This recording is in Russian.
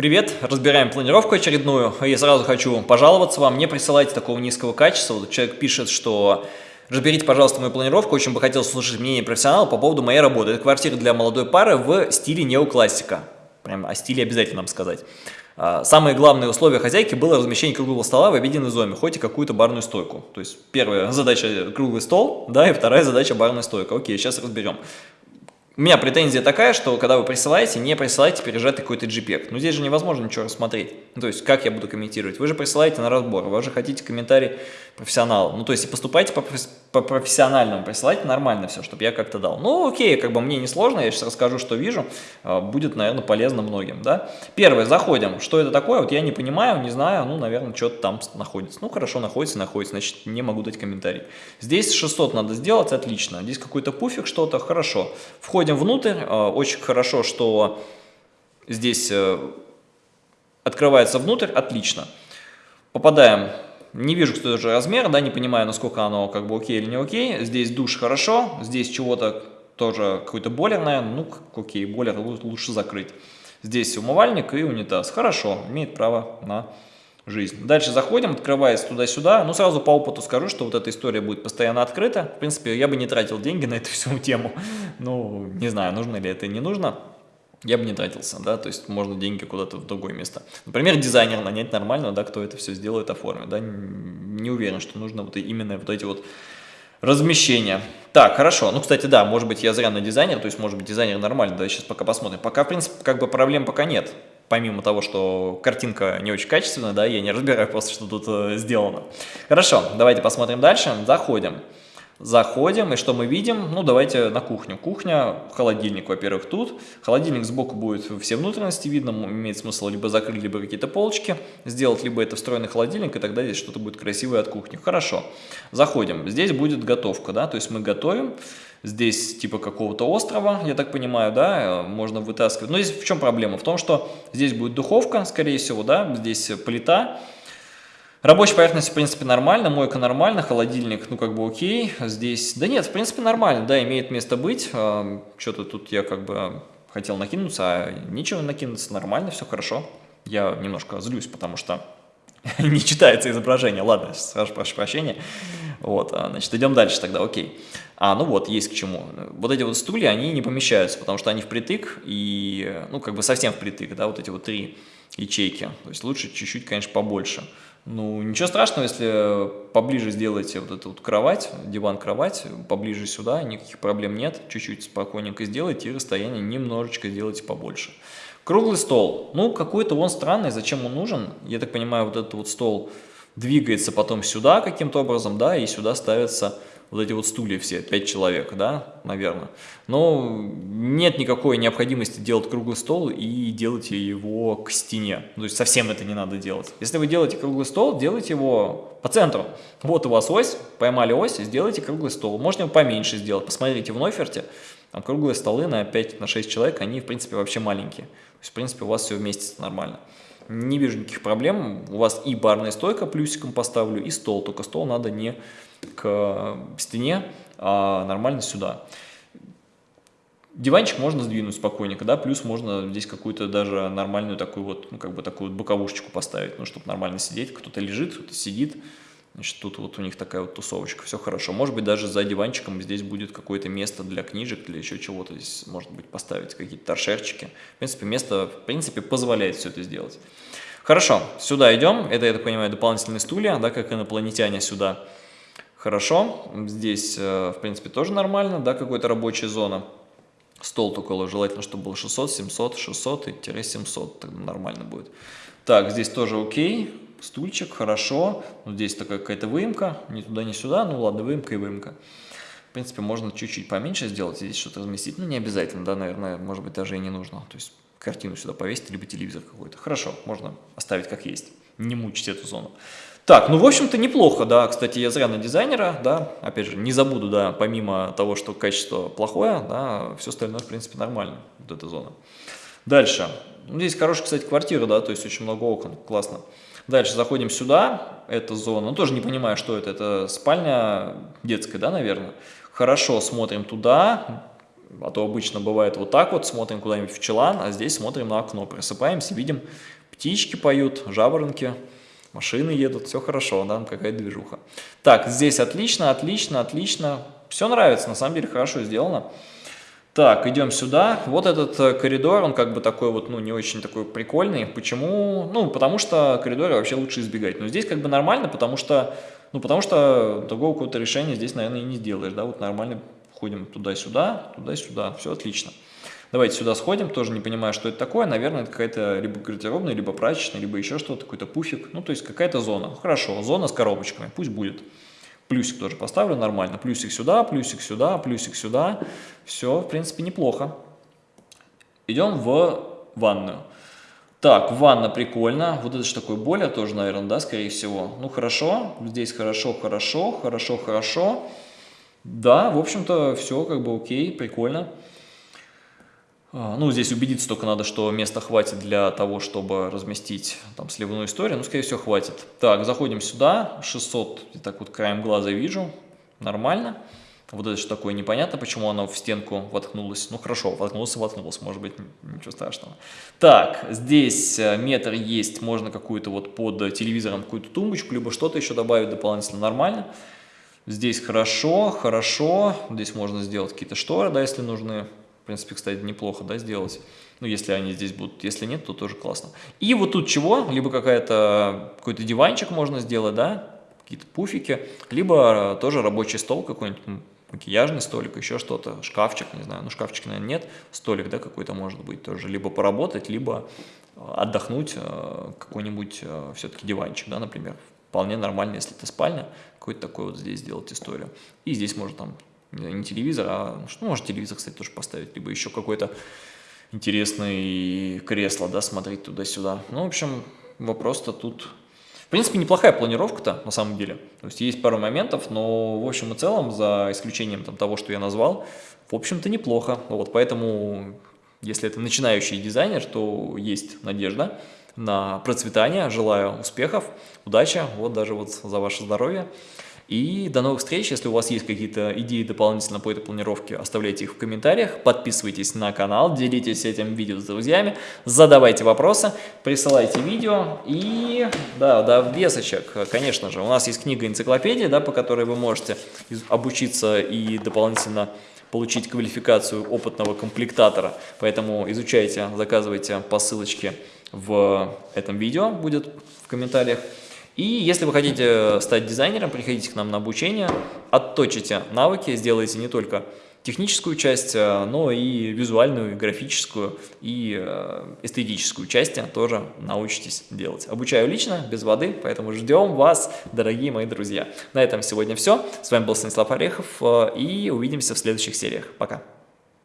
Привет, разбираем планировку очередную. Я сразу хочу пожаловаться вам, не присылайте такого низкого качества. Человек пишет, что разберите, пожалуйста, мою планировку, очень бы хотел слушать мнение профессионала по поводу моей работы. Это квартира для молодой пары в стиле неоклассика. Прям о стиле обязательно нам сказать. А, самое главное условие хозяйки было размещение круглого стола в обеденной зоне, хоть и какую-то барную стойку. То есть первая задача круглый стол, да, и вторая задача барная стойка. Окей, сейчас разберем. У меня претензия такая, что когда вы присылаете, не присылайте пережатый какой-то JPEG. Но здесь же невозможно ничего рассмотреть. Ну, то есть, как я буду комментировать? Вы же присылаете на разбор, вы же хотите комментарий профессионала. Ну, то есть, и поступайте по, по профессиональному, присылайте нормально все, чтобы я как-то дал. Ну, окей, как бы мне не сложно, я сейчас расскажу, что вижу. А, будет, наверное, полезно многим, да. Первое, заходим. Что это такое? Вот я не понимаю, не знаю, ну, наверное, что-то там находится. Ну, хорошо, находится, находится, значит, не могу дать комментарий. Здесь 600 надо сделать, отлично. Здесь какой-то пуфик, что-то, хорошо. Входим внутрь, а, очень хорошо, что здесь э, открывается внутрь, отлично. Попадаем, не вижу, что же размер, да, не понимаю, насколько оно как бы окей или не окей. Здесь душ хорошо, здесь чего-то тоже какой-то бойлер, наверное, ну, окей, бойлер лучше закрыть. Здесь умывальник и унитаз, хорошо, имеет право на жизнь. Дальше заходим, открывается туда-сюда. Ну, сразу по опыту скажу, что вот эта история будет постоянно открыта. В принципе, я бы не тратил деньги на эту всю тему. Ну, не знаю, нужно ли это, не нужно я бы не тратился, да, то есть можно деньги куда-то в другое место. Например, дизайнер нанять нормально, да, кто это все сделает, оформит, да, не уверен, что нужно вот именно вот эти вот размещения. Так, хорошо, ну, кстати, да, может быть, я зря на дизайнер, то есть, может быть, дизайнер нормально, да, сейчас пока посмотрим. Пока, в принципе, как бы проблем пока нет, помимо того, что картинка не очень качественная, да, я не разбираю просто, что тут э, сделано. Хорошо, давайте посмотрим дальше, заходим. Заходим, и что мы видим? Ну, давайте на кухню. Кухня, холодильник, во-первых, тут. Холодильник сбоку будет все внутренности видно, имеет смысл либо закрыть, либо какие-то полочки сделать, либо это встроенный холодильник, и тогда здесь что-то будет красивое от кухни. Хорошо. Заходим. Здесь будет готовка, да, то есть мы готовим. Здесь типа какого-то острова, я так понимаю, да, можно вытаскивать. Но здесь в чем проблема? В том, что здесь будет духовка, скорее всего, да, здесь плита, Рабочая поверхность, в принципе, нормально, мойка нормально, холодильник, ну, как бы окей. Здесь, да нет, в принципе, нормально, да, имеет место быть. Что-то тут я как бы хотел накинуться, а нечего накинуться, нормально, все хорошо. Я немножко злюсь, потому что не читается изображение. Ладно, сразу прошу прощения. Вот, а, значит, идем дальше тогда, окей. А, ну вот, есть к чему. Вот эти вот стулья, они не помещаются, потому что они впритык, и, ну, как бы совсем впритык, да, вот эти вот три ячейки. То есть лучше чуть-чуть, конечно, побольше. Ну, ничего страшного, если поближе сделаете вот эту вот кровать, диван-кровать, поближе сюда, никаких проблем нет. Чуть-чуть спокойненько сделайте и расстояние немножечко сделайте побольше. Круглый стол. Ну, какой-то он странный, зачем он нужен? Я так понимаю, вот этот вот стол двигается потом сюда каким-то образом, да, и сюда ставится вот эти вот стулья все, 5 человек, да, наверное. Но нет никакой необходимости делать круглый стол и делать его к стене. То есть совсем это не надо делать. Если вы делаете круглый стол, делайте его по центру. Вот у вас ось, поймали ось, сделайте круглый стол. Можно его поменьше сделать. Посмотрите в Нойферте, там круглые столы на 5-6 на человек, они в принципе вообще маленькие. То есть в принципе у вас все вместится нормально. Не вижу никаких проблем. У вас и барная стойка плюсиком поставлю, и стол. Только стол надо не к стене, а нормально сюда. Диванчик можно сдвинуть спокойненько, да, плюс можно здесь какую-то даже нормальную такую вот, ну, как бы такую вот боковушечку поставить, ну, чтобы нормально сидеть. Кто-то лежит, кто-то сидит, значит, тут вот у них такая вот тусовочка, все хорошо. Может быть, даже за диванчиком здесь будет какое-то место для книжек, для еще чего-то здесь, может быть, поставить какие-то торшерчики. В принципе, место, в принципе, позволяет все это сделать. Хорошо, сюда идем, это, я так понимаю, дополнительные стулья, да, как инопланетяне сюда Хорошо, здесь, э, в принципе, тоже нормально, да, какая-то рабочая зона. Стол только желательно, чтобы был 600, 700, 600 и 700, тогда нормально будет. Так, здесь тоже окей, стульчик, хорошо. Ну, здесь такая какая-то выемка, ни туда, ни сюда, ну ладно, выемка и выемка. В принципе, можно чуть-чуть поменьше сделать, здесь что-то разместить, ну не обязательно, да, наверное, может быть, даже и не нужно. То есть картину сюда повесить, либо телевизор какой-то. Хорошо, можно оставить как есть, не мучить эту зону. Так, ну, в общем-то, неплохо, да, кстати, я зря на дизайнера, да, опять же, не забуду, да, помимо того, что качество плохое, да, все остальное, в принципе, нормально, вот эта зона. Дальше, ну, здесь хорошая, кстати, квартира, да, то есть очень много окон, классно. Дальше заходим сюда, эта зона, ну, тоже не понимаю, что это, это спальня детская, да, наверное. Хорошо, смотрим туда, А то обычно бывает вот так вот, смотрим куда-нибудь в челан, а здесь смотрим на окно, просыпаемся, видим, птички поют, жаворонки, машины едут, все хорошо, да, какая движуха. Так, здесь отлично, отлично, отлично, все нравится, на самом деле хорошо сделано. Так, идем сюда. Вот этот э, коридор, он как бы такой вот, ну, не очень такой прикольный. Почему? Ну, потому что коридоры вообще лучше избегать. Но здесь как бы нормально, потому что, ну, потому что другого какого-то решения здесь, наверное, и не сделаешь, да, вот нормально ходим туда-сюда, туда-сюда, все отлично. Давайте сюда сходим, тоже не понимаю, что это такое. Наверное, это какая-то либо гардеробная, либо прачечная, либо еще что-то, какой-то пуфик. Ну, то есть какая-то зона. Хорошо, зона с коробочками, пусть будет. Плюсик тоже поставлю нормально. Плюсик сюда, плюсик сюда, плюсик сюда. Все, в принципе, неплохо. Идем в ванную. Так, ванна прикольно. Вот это же такое более тоже, наверное, да, скорее всего. Ну, хорошо. Здесь хорошо, хорошо, хорошо, хорошо. Да, в общем-то, все как бы окей, прикольно. А, ну, здесь убедиться только надо, что места хватит для того, чтобы разместить там сливную историю. Ну, скорее всего, хватит. Так, заходим сюда. 600, я так вот краем глаза вижу. Нормально. Вот это что такое, непонятно, почему оно в стенку воткнулось. Ну, хорошо, воткнулось воткнулось, может быть, ничего страшного. Так, здесь э, метр есть, можно какую-то вот под телевизором какую-то тумбочку, либо что-то еще добавить дополнительно нормально. Здесь хорошо, хорошо. Здесь можно сделать какие-то шторы, да, если нужны принципе, кстати, неплохо, да, сделать. Ну, если они здесь будут, если нет, то тоже классно. И вот тут чего? Либо какая-то какой-то диванчик можно сделать, да, какие-то пуфики, либо тоже рабочий стол какой-нибудь, макияжный столик, еще что-то, шкафчик, не знаю, ну шкафчика, наверное, нет, столик, да, какой-то может быть тоже, либо поработать, либо э, отдохнуть, э, какой-нибудь э, все-таки диванчик, да, например, вполне нормально, если это спальня, какой-то такой вот здесь сделать историю. И здесь можно там не телевизор, а, ну, может, телевизор, кстати, тоже поставить, либо еще какой-то интересный кресло, да, смотреть туда-сюда. Ну, в общем, вопрос-то тут... В принципе, неплохая планировка-то, на самом деле. То есть, есть пару моментов, но, в общем и целом, за исключением там, того, что я назвал, в общем-то, неплохо. Вот, поэтому, если это начинающий дизайнер, то есть надежда на процветание. Желаю успехов, удачи, вот даже вот за ваше здоровье. И до новых встреч. Если у вас есть какие-то идеи дополнительно по этой планировке, оставляйте их в комментариях. Подписывайтесь на канал, делитесь этим видео с друзьями, задавайте вопросы, присылайте видео. И да, да, в весочек, конечно же, у нас есть книга-энциклопедия, да, по которой вы можете обучиться и дополнительно получить квалификацию опытного комплектатора. Поэтому изучайте, заказывайте по ссылочке в этом видео, будет в комментариях. И если вы хотите стать дизайнером, приходите к нам на обучение, отточите навыки, сделайте не только техническую часть, э, но и визуальную, графическую, и э, эстетическую части тоже научитесь делать. Обучаю лично, без воды, поэтому ждем вас, дорогие мои друзья. На этом сегодня все. С вами был Станислав Орехов, э, и увидимся в следующих сериях. Пока!